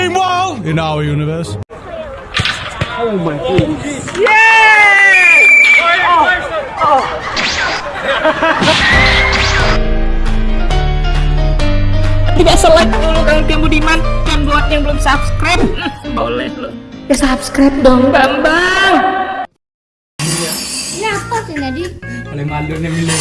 Meanwhile, in our universe. Tidak selek dulu Kang Tim Budiman dan buat yang belum subscribe boleh lo. Ya subscribe dong. Bambang. Ini apa sih tadi? Boleh malu nih milih.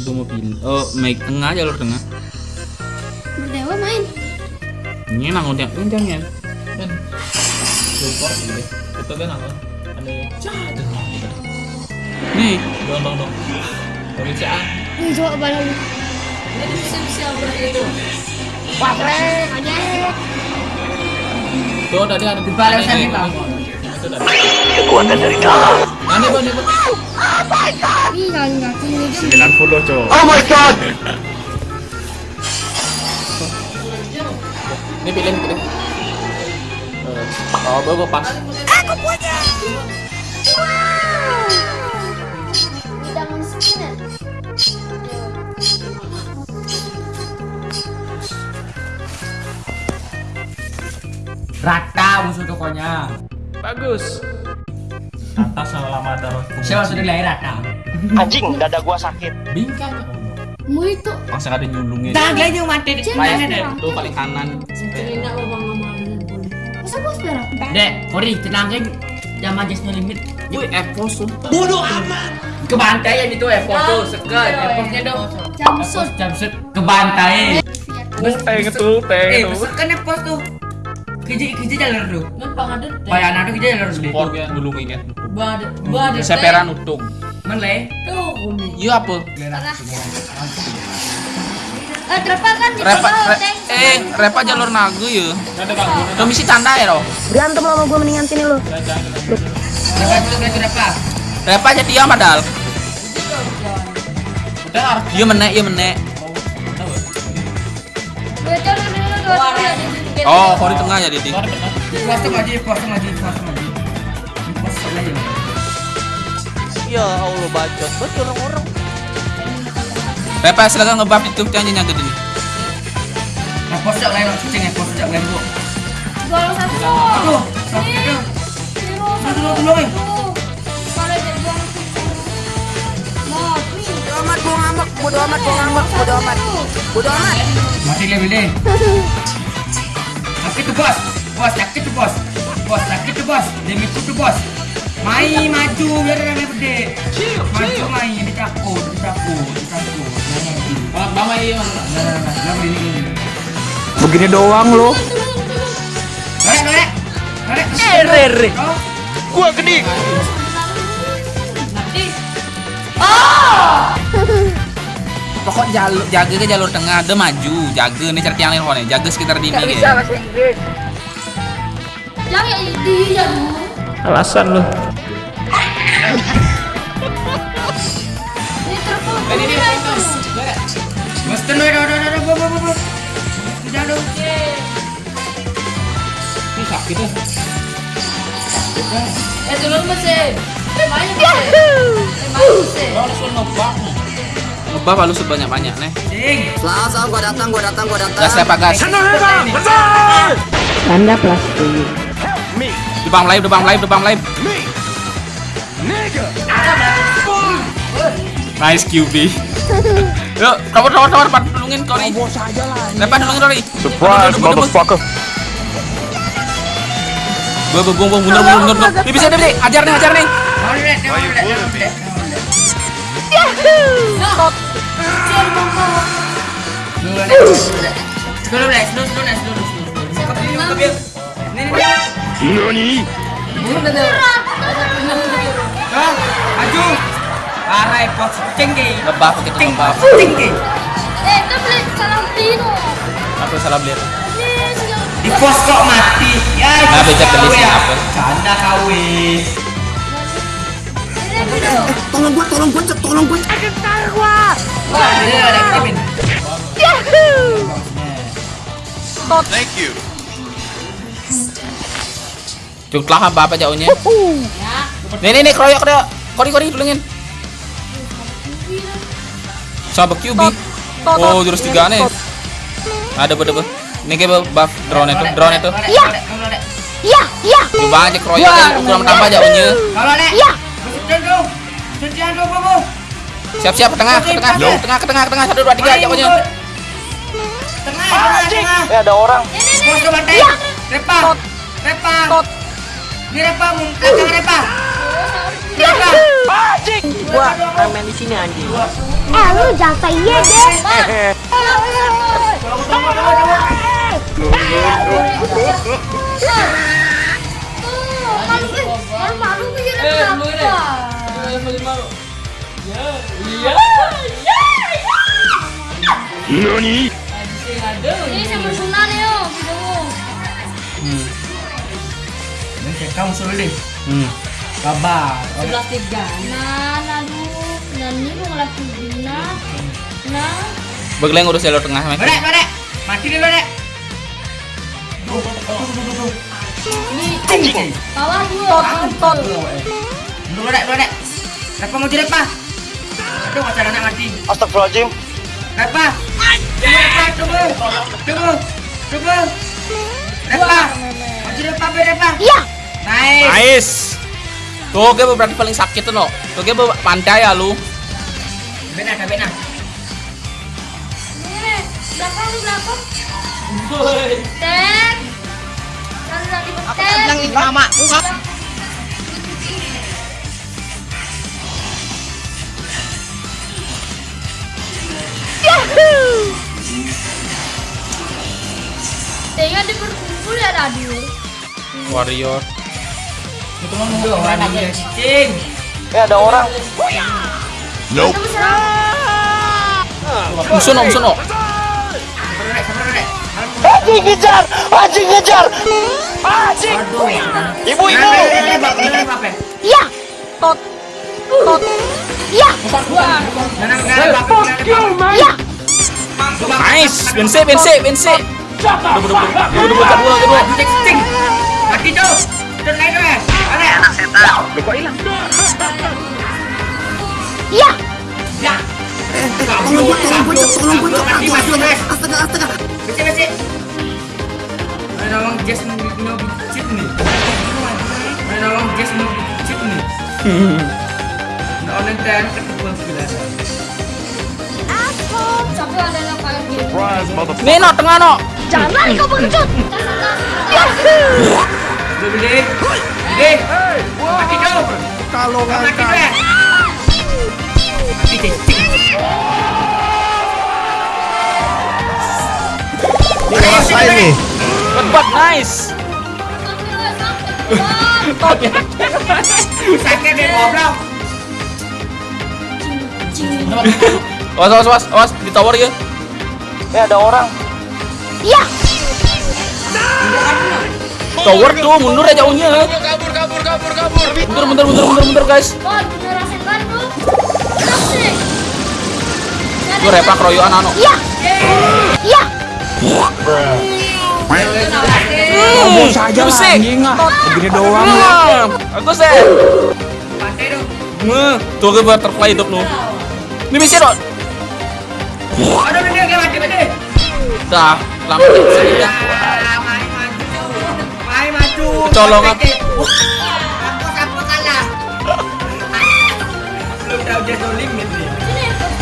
Gue mau pilih. Oh, mic tengah jalur tengah. Ini nang udah udah ya. Kan. Support gitu. Itu kan apa? Ada jatuh. Nih, dong dong dong. Pemeriksaan. Wih, coba balik. Wah, keren aja. Tuh tadi ada di Balik sana. Itu. Kekuatan dari dalam. Nanti bang, nih bang. Ih, kaki kaki ini kan. 90 cowok. Ini pilih, pilih. Eh, Oh, gue pas. Mau spinner. Rata musuh tokonya. Bagus. Atas selama darah Siapa sudah lahir Rata? Anjing, dada gua sakit. Bingkai. Mu itu. Langsung ada nyundungnya. Tangga yang mati di Cina, layarnya Cina. deh. Tuh paling kanan. Masa bos merah? Dek, Kori tenangin. Jangan majesnya limit. Wih, Epos tuh. Bodoh amat. Kebantaian itu Epos tuh, sekat. Eposnya dong. Jamsud. Epos jamsut kebantai. Teng itu, teng Eh, itu. kan Epos tuh. Keji keji jalur tuh. Bayar nado keji jalur tuh. Sport ya dulu inget. Bade. Seperan utung. Mele. Iya apa? Eh, Trepa kan di Repa, re- eh, Repa jalur nagu ya. Tuh misi tanda ya loh. Berantem sama gue mendingan sini itu berapa? Repa jadi dia padahal. Iya menek, iya menek. Dua jalur dulu, dua jalur. Oh, kau di tengah ya Didi. Pos tuh lagi, pos tuh lagi, Ya Allah bacot betul orang-orang. Repa silakan ngebuff itu jangan nyangkut ini. Nah, pos tuh lain, ceng ya, pos tuh lain bu. Dua lawan satu. Aduh, satu. Eh. Satu. Mati. Bodo amat, gua ngambek. Bodo amat, gua ngambek. Bodo amat. Bodo amat. Mati dia beli. Sakit tuh bos, bos sakit tuh bos, bos sakit tuh bos, demi tuh bos. Main maju biar ada gede. Maju main ditakut, ditakut, ditakut. Mama iya. Nah, nah, nah, nah, begini, begini. Begini doang lo. Norek, norek, norek. Eh, Rere. Oh, Gua gede. Pokok jalur jaga ke jalur tengah, ada maju, jaga nih cari tiang lain jaga sekitar dini gitu. Jangan ya di jalur. Alasan lo. Ini sakit. Eh, dulu masih. Langsung ngebuff. Ngebuff lalu sebanyak-banyak nih. Salah. Gua datang, gua datang, gua datang. Gas gas? Tanda plastik. Debang live, debang live, debang live. Nice QB. Yuk, pat tulungin Kori. Bos aja lah. Lepas tulungin Kori. Surprise, motherfucker. Gue bung bung mundur mundur mundur. Nih bisa bisa. ajar nih, ajar nih. Mau lihat, mau lihat, mau lihat. Dulu, Nek. Dulu, Nek. Dulu, dulu, Nek. Dulu, dulu, dulu. Kebil, kebil. Ini, ini. Nani? Ah, maju. Pos kita. Tinggi. Eh, itu beli. Di pos kok mati. Ya, itu Nah, ya. apa? Canda kau, wis. Ini video. Tolong gua, tolong Cek. tolong gua. Wah, ini ada Kevin. Cuklah apa apa jauhnya. Nih nih nih keroyok keroyok. Kori kori tulungin. Sama QB. Oh jurus tiga nih. Ada ber ber. Ini kayak buff drone itu, drone itu. Iya. Iya, iya. Coba aja keroyok aja, kurang tambah dek. Iya. Bobo. Siap-siap ke tengah, ke tengah, ke tengah, ke tengah, ke tengah, satu dua tiga aja unyu. Tengah, tengah, tengah. Eh ada orang. Bos ke bantai. Repa. Repa. Ini Repa, belakang Repa. Repa. Gua ramen di sini anjing. Eh, lu jangan deh. Tunggu. Malu-malu pikirnya kenapa? Ini sama Sunan yo, video. Kayak kamu suruh deh. Hmm. Kabar. Nah, lalu nani mau ngelakuin nah, nah. Begeleng urus jalur tengah. Lodek, lodek. Mati dulu, lodek. Ini bawah. Dulu. Repa mau jadi. Aduh, macam anak mati. Astagfirullahaladzim. Repa. Tunggu, tunggu. Tunggu. Mau jadi Repa. Iya. Nice. Nice. Tuh, gue berarti paling sakit tuh, no. Tuh, gue pantai ya lu. Bena, dah, bena. Ini belakang lu belakang. Tek. Lalu nanti tek. mama. Tinggal di berkumpul ya tadi. Warrior. Tunggu, warna dia cicing. Eh ada orang. Serang. Musuh no, musuh no. Anjing ngejar, anjing ngejar. Anjing. Ibu ibu. Iya. Tot. Tot. Nah, nah, nah, nah, Iya. Nice. Bense, bense, bense. Udah, udah, udah, udah, udah, udah, kedua. Aduh, cicing. Mati tuh. Tuh, naik tuh, eh. Lodek. Iya. Ya. Tolong tolong guys. Astaga, astaga. Mana nolong Jess mau mau cheat nih. Mana nolong Jess mau cheat nih. Nah, dan. Nih, no, tengah, no. Jangan kau pengecut. Beli. Tuh. Kalau tuh ya. Mati cicing. Ini rasain nih. Hebat, nice. Sakit deh goblok. Awas, awas, awas, awas, di tower ya. Eh ada orang. Iya. Tower tuh, mundur aja jauhnya. Mundur, mundur, mundur, mundur, mundur, guys. Kan. Gue repak royoan anu. Iya. Iya. Hmm, saja anjing ah. Begini doang. Aku sih. Tuh. Meh, tuh gue butterfly hidup lu. Ini bisa dong. Aduh, ini kayak mati mati. Dah, lama. Ah, main maju. Main Udah no limit nih.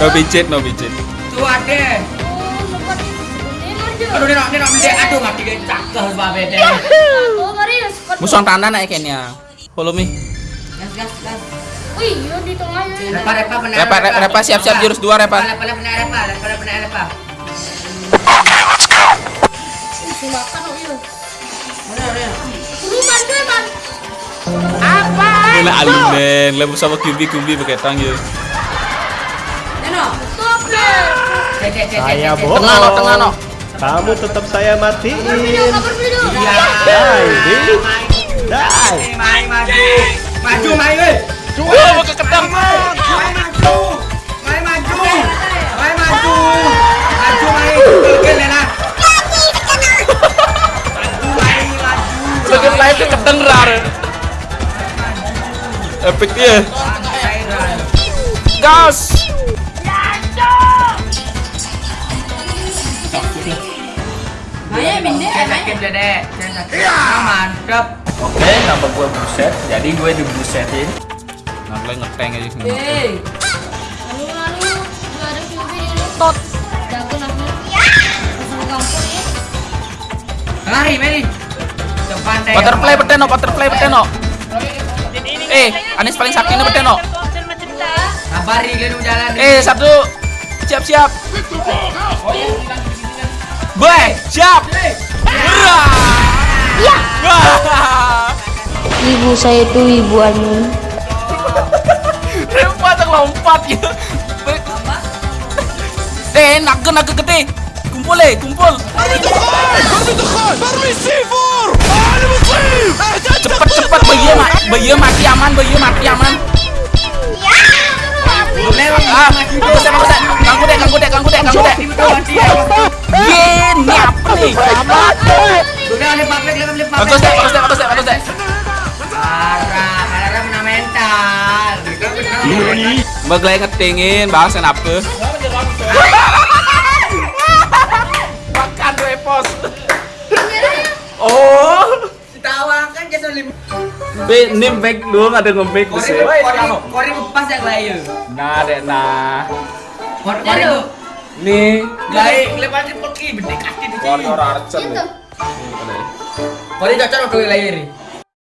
No bijit, no. Tuh ada. Oh. Aduh, ini ini ini aduh mati gak cakep babe deh. Oh, Maria, squad. Musuh tanda naik kayaknya. Follow me. Gas gas gas. Wih, di tengah ya. Repa repa benar. Repa, repa, repa, siap, siap, jurus dua, repa. Repa repa benar repa, repa benar repa. Silakan oh iya. Benar benar. Dulu man, dulu alim men, lebu sama kumbi kumbi pakai tang ya. Saya bohong. Tengah no, tengah no. Kamu tetap saya matiin. Iya. Dai, Di. Dai. Main, main maju. Maju main weh. Wah, mau ke kedang. Main maju. Maju. Main maju. Maju main. Oke, Lena. Maju maju. Lagi live ke kedang rar. Saya sakit. Ah, mantep. Oke, nama gue buset. Jadi gue dibusetin. Nah, kalian ngeteng aja sini. Eh. Lalu lalu gua ada curi di tot. Jago namanya. Langsung kampung ya. Lari, Meli. Butterfly peteno, butterfly peteno. Eh, Anis paling sakit ini peteno. Kabari kalian jalan. Eh, satu. Siap, siap. Baik, siap. Iya. Ibu saya itu ibu anu. Lompat, lompat ya. Eh, naga naga gede. Kumpul eh, kumpul. Cepet cepet bayi mak, bayi mati aman, bayi mati aman. Lewat. Ah, bagus deh, bagus deh. Ganggu deh, ganggu deh, ganggu deh, ganggu deh. Ye, ini apa nih? Bagus deh, bagus deh, bagus deh, bagus deh. Parah, parah punya mental. Mbak Glay ngetingin, bahas kenapa? Be nim back dong ada Kori, sih. kori, kori lepas ya Glayu. Nah, dek nah. Kori, kori. Nih, Glayu, lepas di pergi, bedek kaki di sini. warna arcen. Kori cocok Glayu ini.